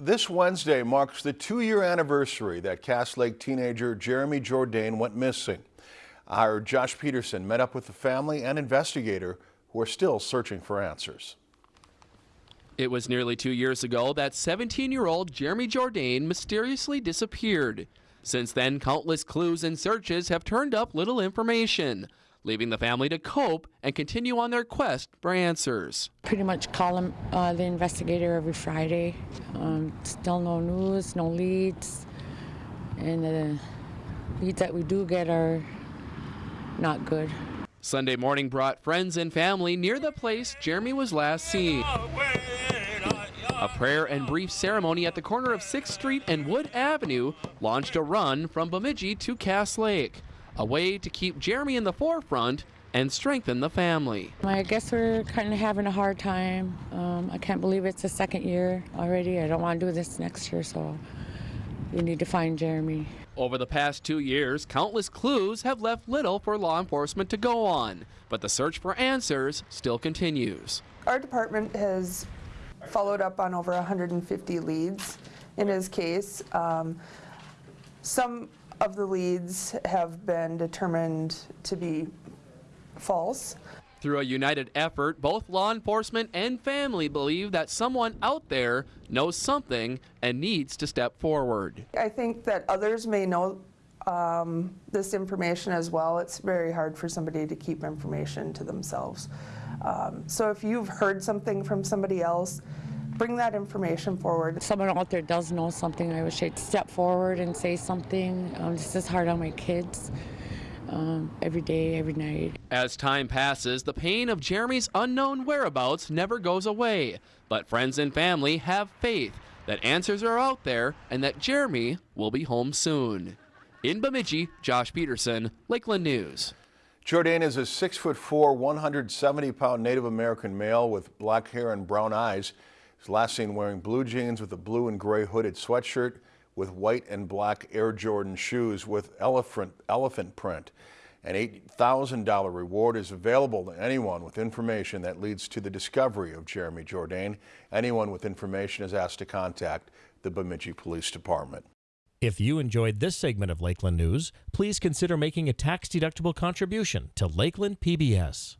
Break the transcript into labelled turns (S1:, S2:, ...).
S1: This Wednesday marks the two-year anniversary that Cass Lake teenager Jeremy Jourdain went missing. Our Josh Peterson met up with the family and investigator who are still searching for answers.
S2: It was nearly two years ago that 17-year-old Jeremy Jourdain mysteriously disappeared. Since then, countless clues and searches have turned up little information, leaving the family to cope and continue on their quest for answers.
S3: Pretty much call him, uh, the investigator every Friday. Um, still no news, no leads, and the leads that we do get are not good.
S2: Sunday morning brought friends and family near the place Jeremy was last seen. A prayer and brief ceremony at the corner of 6th Street and Wood Avenue launched a run from Bemidji to Cass Lake, a way to keep Jeremy in the forefront and strengthen the family.
S3: I guess we're kind of having a hard time. Um, I can't believe it's the second year already. I don't want to do this next year, so we need to find Jeremy.
S2: Over the past two years, countless clues have left little for law enforcement to go on, but the search for answers still continues.
S4: Our department has followed up on over 150 leads in his case. Um, some of the leads have been determined to be false.
S2: Through a united effort, both law enforcement and family believe that someone out there knows something and needs to step forward.
S4: I think that others may know um, this information as well. It's very hard for somebody to keep information to themselves. Um, so if you've heard something from somebody else, bring that information forward.
S3: Someone out there does know something, I wish they'd step forward and say something. Um, this is hard on my kids. Um, every day, every night.
S2: As time passes, the pain of Jeremy's unknown whereabouts never goes away. But friends and family have faith that answers are out there and that Jeremy will be home soon. In Bemidji, Josh Peterson, Lakeland News.
S1: Jourdain is a 6'4", 170-pound Native American male with black hair and brown eyes. Last seen wearing blue jeans with a blue and gray hooded sweatshirt with white and black Air Jordan shoes with elephant, elephant print. An $8,000 reward is available to anyone with information that leads to the discovery of Jeremy Jourdain. Anyone with information is asked to contact the Bemidji Police Department.
S5: If you enjoyed this segment of Lakeland News, please consider making a tax-deductible contribution to Lakeland PBS.